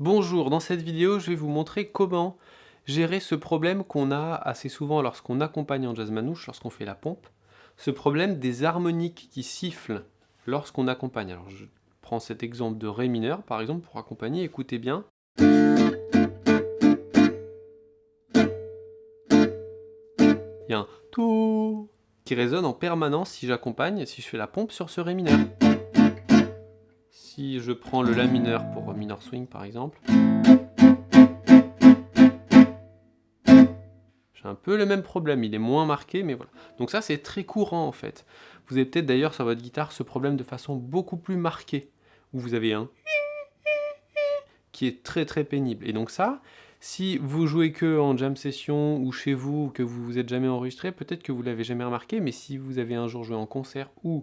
Bonjour, dans cette vidéo, je vais vous montrer comment gérer ce problème qu'on a assez souvent lorsqu'on accompagne en jazz manouche, lorsqu'on fait la pompe, ce problème des harmoniques qui sifflent lorsqu'on accompagne. Alors je prends cet exemple de Ré mineur, par exemple, pour accompagner, écoutez bien. Il y a un tout qui résonne en permanence si j'accompagne, si je fais la pompe sur ce Ré mineur. Si je prends le La mineur pour minor swing par exemple, j'ai un peu le même problème, il est moins marqué, mais voilà. Donc ça c'est très courant en fait. Vous avez peut-être d'ailleurs sur votre guitare ce problème de façon beaucoup plus marquée, où vous avez un qui est très très pénible. Et donc ça, si vous jouez que en jam session ou chez vous, ou que vous vous êtes jamais enregistré, peut-être que vous l'avez jamais remarqué, mais si vous avez un jour joué en concert ou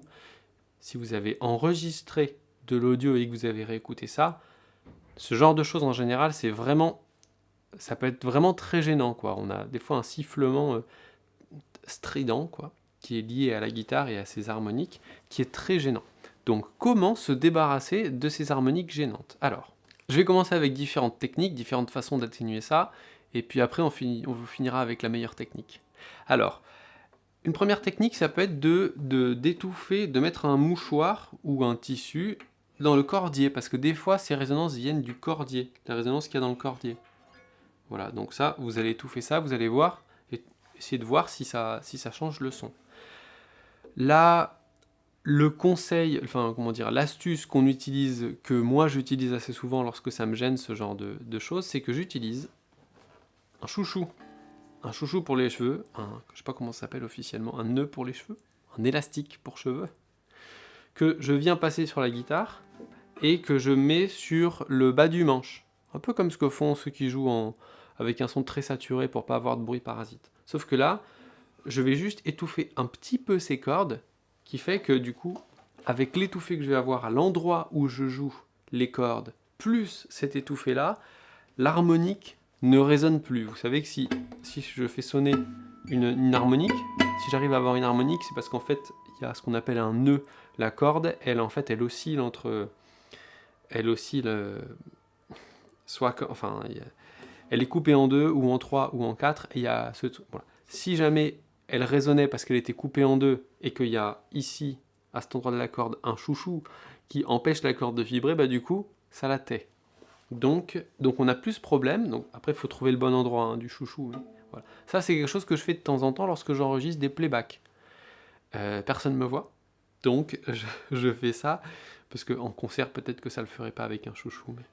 si vous avez enregistré de l'audio et que vous avez réécouté ça, ce genre de choses en général, c'est vraiment, ça peut être vraiment très gênant. Quoi. On a des fois un sifflement euh, strident quoi, qui est lié à la guitare et à ses harmoniques, qui est très gênant. Donc comment se débarrasser de ces harmoniques gênantes? Alors, je vais commencer avec différentes techniques, différentes façons d'atténuer ça, et puis après on, finit, on finira avec la meilleure technique. Alors, une première technique, ça peut être de d'étouffer, de mettre un mouchoir ou un tissu dans le cordier, parce que des fois ces résonances viennent du cordier, la résonance qu'il y a dans le cordier. Voilà, donc ça, vous allez étouffer ça, vous allez voir, et essayer de voir si ça, si ça change le son. Là, le conseil, enfin comment dire, l'astuce qu'on utilise, que moi j'utilise assez souvent lorsque ça me gêne ce genre de, choses, c'est que j'utilise un chouchou. Un chouchou pour les cheveux, un, je sais pas comment ça s'appelle officiellement, un nœud pour les cheveux, un élastique pour cheveux, que je viens passer sur la guitare, et que je mets sur le bas du manche. Un peu comme ce que font ceux qui jouent en, avec un son très saturé pour pas avoir de bruit parasite. Sauf que là, je vais juste étouffer un petit peu ces cordes, qui fait que du coup, avec l'étouffé que je vais avoir à l'endroit où je joue les cordes, plus cet étouffé là, l'harmonique ne résonne plus. Vous savez que si, si je fais sonner une, une harmonique, si j'arrive à avoir une harmonique, c'est parce qu'en fait, il y a ce qu'on appelle un nœud. La corde, elle en fait, elle oscille entre elle aussi, le, soit, enfin, elle est coupée en deux, ou en trois, ou en quatre, il y a ce, voilà. Si jamais elle résonnait parce qu'elle était coupée en deux, et qu'il y a ici, à cet endroit de la corde, un chouchou qui empêche la corde de vibrer, bah du coup, ça la tait. Donc, donc on a plus problème, donc après il faut trouver le bon endroit hein, du chouchou. Voilà. Ça c'est quelque chose que je fais de temps en temps lorsque j'enregistre des playbacks. Euh, personne ne me voit, donc je, fais ça parce qu'en concert, peut-être que ça ne le ferait pas avec un chouchou. Mais...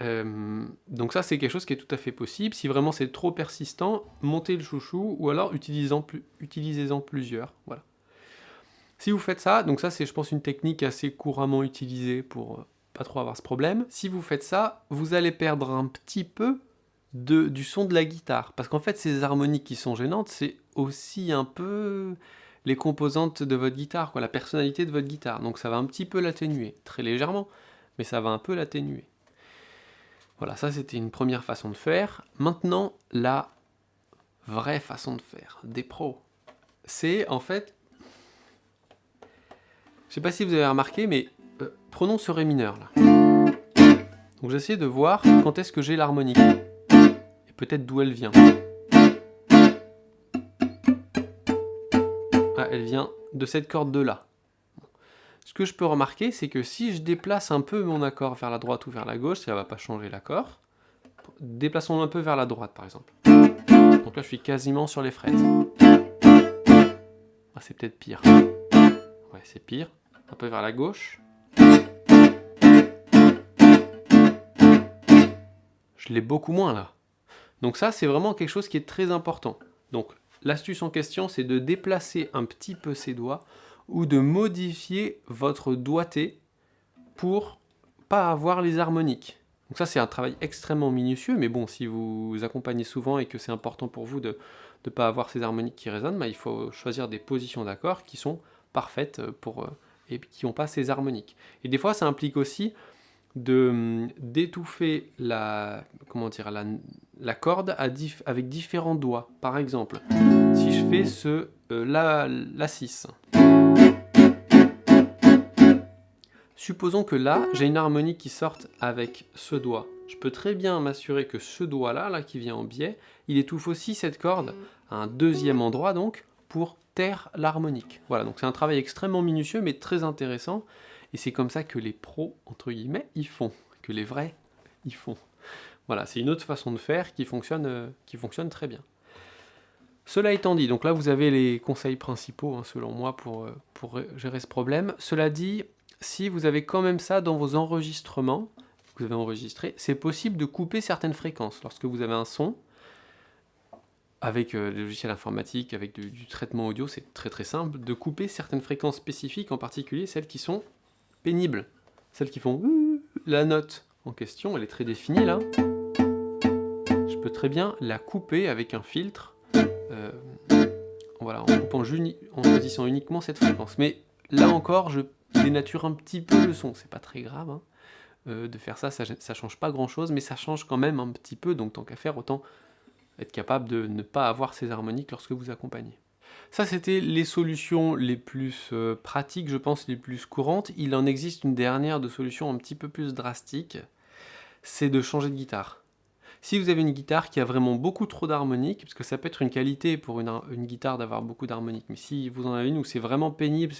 Euh, donc ça, c'est quelque chose qui est tout à fait possible. Si vraiment c'est trop persistant, montez le chouchou, ou alors utilisez-en utilisez plusieurs. Voilà. Si vous faites ça, donc ça c'est je pense une technique assez couramment utilisée pour euh, pas trop avoir ce problème. Si vous faites ça, vous allez perdre un petit peu du son de la guitare. Parce qu'en fait, ces harmoniques qui sont gênantes, c'est aussi un peu les composantes de votre guitare, quoi, la personnalité de votre guitare. Donc ça va un petit peu l'atténuer, très légèrement, mais ça va un peu l'atténuer. Voilà, ça c'était une première façon de faire. Maintenant, la vraie façon de faire, des pros, c'est en fait... Je sais pas si vous avez remarqué, mais euh, prenons ce Ré mineur là. Donc j'essaie de voir quand est-ce que j'ai l'harmonique. Et peut-être d'où elle vient. Elle vient de cette corde de là. Ce que je peux remarquer, c'est que si je déplace un peu mon accord vers la droite ou vers la gauche, ça ne va pas changer l'accord. Déplaçons un peu vers la droite, par exemple. Donc là, je suis quasiment sur les frettes. Ah, c'est peut-être pire. Ouais, c'est pire. Un peu vers la gauche. Je l'ai beaucoup moins là. Donc ça, c'est vraiment quelque chose qui est très important. Donc L'astuce en question, c'est de déplacer un petit peu ses doigts ou de modifier votre doigté pour pas avoir les harmoniques. Donc ça, c'est un travail extrêmement minutieux, mais bon, si vous accompagnez souvent et que c'est important pour vous de ne pas avoir ces harmoniques qui résonnent, bah, il faut choisir des positions d'accords qui sont parfaites pour, euh, et qui n'ont pas ces harmoniques. Et des fois, ça implique aussi d'étouffer la, comment dire, la, corde avec différents doigts. Par exemple, si je fais ce euh, la, la 6. Supposons que là, j'ai une harmonique qui sorte avec ce doigt. Je peux très bien m'assurer que ce doigt-là, là, qui vient en biais, il étouffe aussi cette corde à un deuxième endroit, donc, pour taire l'harmonique. Voilà, donc c'est un travail extrêmement minutieux, mais très intéressant, et c'est comme ça que les pros, entre guillemets, ils font, que les vrais, ils font. Voilà, c'est une autre façon de faire qui fonctionne, euh, qui fonctionne très bien. Cela étant dit, donc là vous avez les conseils principaux, hein, selon moi, pour, euh, pour gérer ce problème. Cela dit, si vous avez quand même ça dans vos enregistrements, vous avez enregistré, c'est possible de couper certaines fréquences. Lorsque vous avez un son, avec euh, logiciels informatiques, avec du, traitement audio, c'est très très simple, de couper certaines fréquences spécifiques, en particulier celles qui sont pénibles. Celles qui font la note en question, elle est très définie là. Je peux très bien la couper avec un filtre, euh, voilà, en choisissant uniquement cette fréquence. Mais là encore, je dénature un petit peu le son, c'est pas très grave. Hein. Euh, de faire ça, ça, ça change pas grand chose, mais ça change quand même un petit peu, donc tant qu'à faire, autant être capable de ne pas avoir ces harmoniques lorsque vous accompagnez. Ça, c'était les solutions les plus euh, pratiques, je pense, les plus courantes. Il en existe une dernière de solution un petit peu plus drastique, c'est de changer de guitare. Si vous avez une guitare qui a vraiment beaucoup trop d'harmoniques, parce que ça peut être une qualité pour une, guitare d'avoir beaucoup d'harmoniques, mais si vous en avez une où c'est vraiment pénible,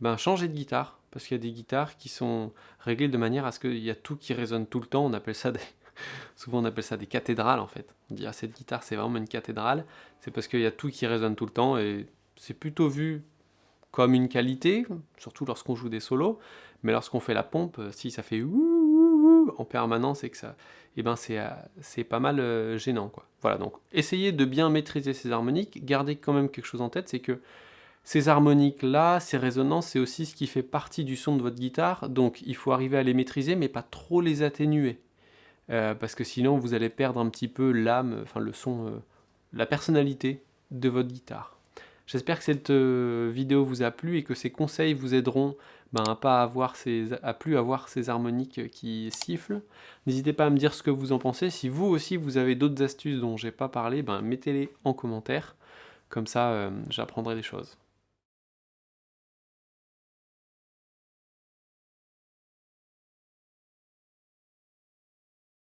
ben changez de guitare, parce qu'il y a des guitares qui sont réglées de manière à ce qu'il y a tout qui résonne tout le temps, on appelle ça des... Souvent on appelle ça des cathédrales en fait. On dit ah cette guitare c'est vraiment une cathédrale, c'est parce qu'il y a tout qui résonne tout le temps et c'est plutôt vu comme une qualité, surtout lorsqu'on joue des solos, mais lorsqu'on fait la pompe, si ça fait en permanence et que ça, eh ben c'est euh, pas mal euh, gênant quoi. Voilà donc essayez de bien maîtriser ces harmoniques, gardez quand même quelque chose en tête, c'est que ces harmoniques là, ces résonances, c'est aussi ce qui fait partie du son de votre guitare, donc il faut arriver à les maîtriser mais pas trop les atténuer, euh, parce que sinon vous allez perdre un petit peu l'âme, enfin le son, la personnalité de votre guitare. J'espère que cette vidéo vous a plu et que ces conseils vous aideront ben, à pas avoir ces, à plus avoir ces harmoniques qui sifflent. N'hésitez pas à me dire ce que vous en pensez. Si vous aussi vous avez d'autres astuces dont j'ai pas parlé, ben, mettez-les en commentaire. Comme ça, euh, j'apprendrai des choses.